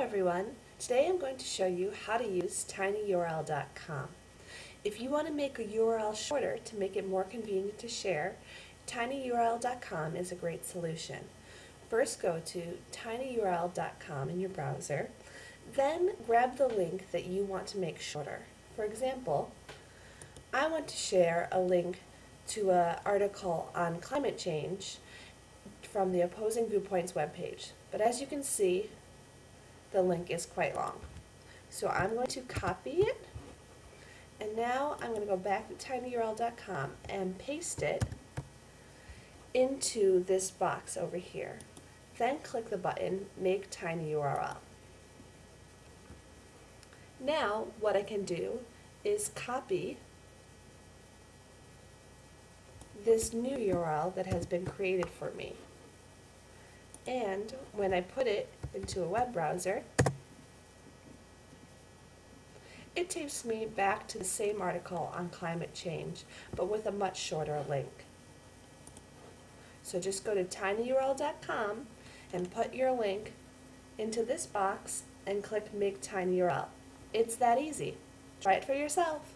everyone. Today I'm going to show you how to use tinyurl.com. If you want to make a URL shorter to make it more convenient to share, tinyurl.com is a great solution. First go to tinyurl.com in your browser, then grab the link that you want to make shorter. For example, I want to share a link to an article on climate change from the Opposing Viewpoints webpage. But as you can see, the link is quite long. So I'm going to copy it, and now I'm going to go back to tinyurl.com and paste it into this box over here. Then click the button, Make Tiny URL. Now, what I can do is copy this new URL that has been created for me. And when I put it into a web browser, it takes me back to the same article on climate change, but with a much shorter link. So just go to tinyurl.com and put your link into this box and click Make Tiny URL. It's that easy. Try it for yourself.